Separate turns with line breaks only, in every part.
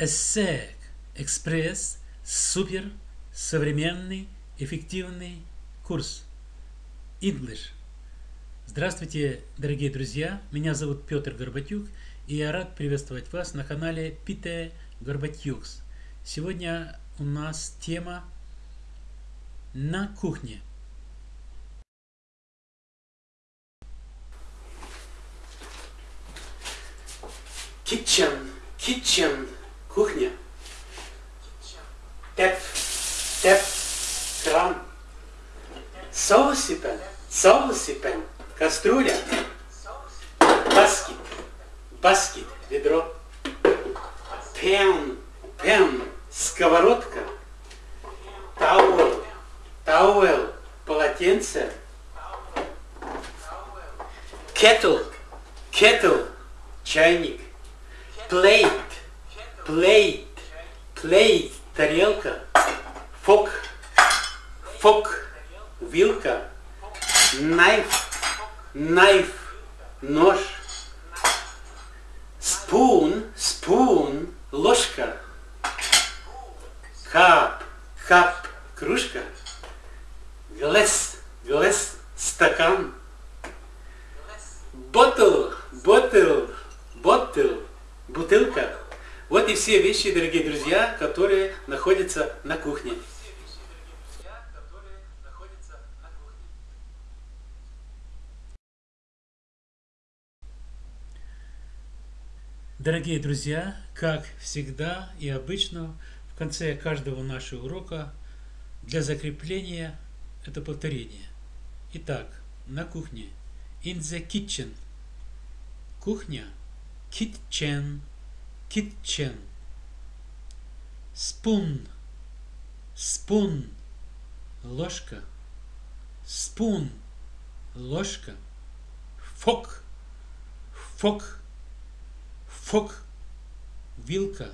ESSEC Экспресс супер современный эффективный курс English. Здравствуйте, дорогие друзья! Меня зовут Петр Горбатюк, и я рад приветствовать вас на канале Пите Горбатюкс. Сегодня у нас тема на кухне.
Kitchen, kitchen, кухня. Tap, tap, кран. Saucepan, saucepan, кастрюля. Bucket, bucket, ведро. Pan, pan, сковородка. Towel, towel, полотенце. Кетл, кетл, чайник. Плейт, плейт, плейт, тарелка. Фок, фок, вилка. Найф, найф, нож. Спун, спун, ложка. Кап, кап, кружка. Глэс, глэс, стакан. Ботл, ботл, ботл, бутылка. Вот и все вещи, дорогие друзья, которые находятся на кухне.
Дорогие друзья, как всегда и обычно, в конце каждого нашего урока для закрепления это повторение. Итак, на кухне. In the kitchen. Кухня. Kitchen. Kitchen. Spoon. Spoon. Ложка. Spoon. Ложка. Fork. Fork. Фок, вилка,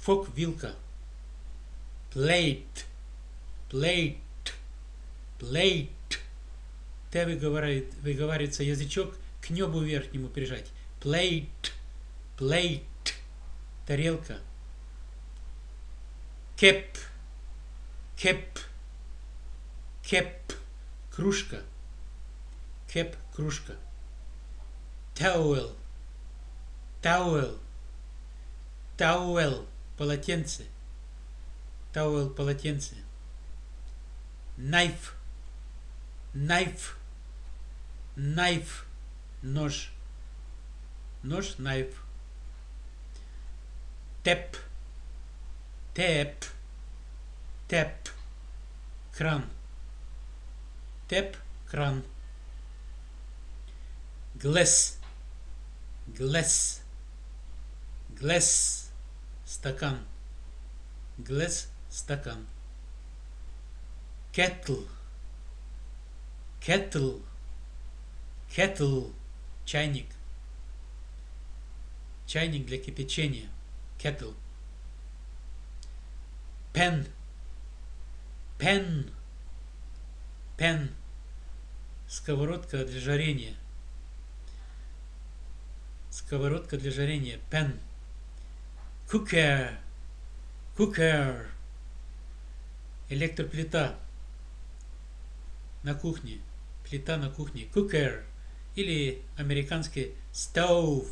фок, вилка. Plate, plate, plate. Т выговаривает, выговаривается язычок к небу верхнему прижать. Plate, plate, тарелка. Кеп, кеп, кеп, кружка. Cup, кружка. Towel, Towel. Towel. Полотенце. Towel. Полотенце. Knife. Knife. Knife. Нож. Нож. Knife. Tap. Tap. Tap. Кран. Теп. Кран. Глэс. Глэс glass стакан glass стакан kettle kettle kettle чайник чайник для кипячения kettle pen pen pen сковородка для жарения сковородка для жарения pen Cooker. Cooker. Электроплита. На кухне. Плита на кухне. Cooker. Или американский stove.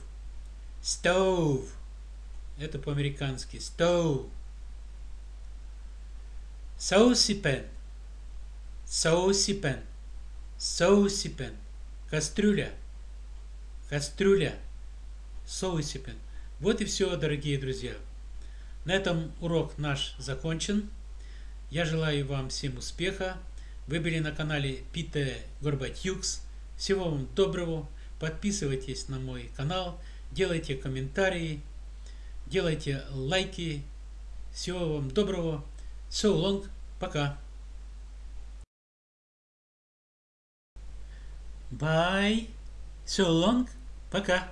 Stove. Это по-американски. Stove. Saucepan. Saucepan. Saucepan. Кастрюля. Кастрюля. Saucepan. Вот и все, дорогие друзья. На этом урок наш закончен. Я желаю вам всем успеха. Вы были на канале Пите Горбатюкс. Всего вам доброго. Подписывайтесь на мой канал, делайте комментарии, делайте лайки. Всего вам доброго. So long. Пока. Bye. So long. Пока.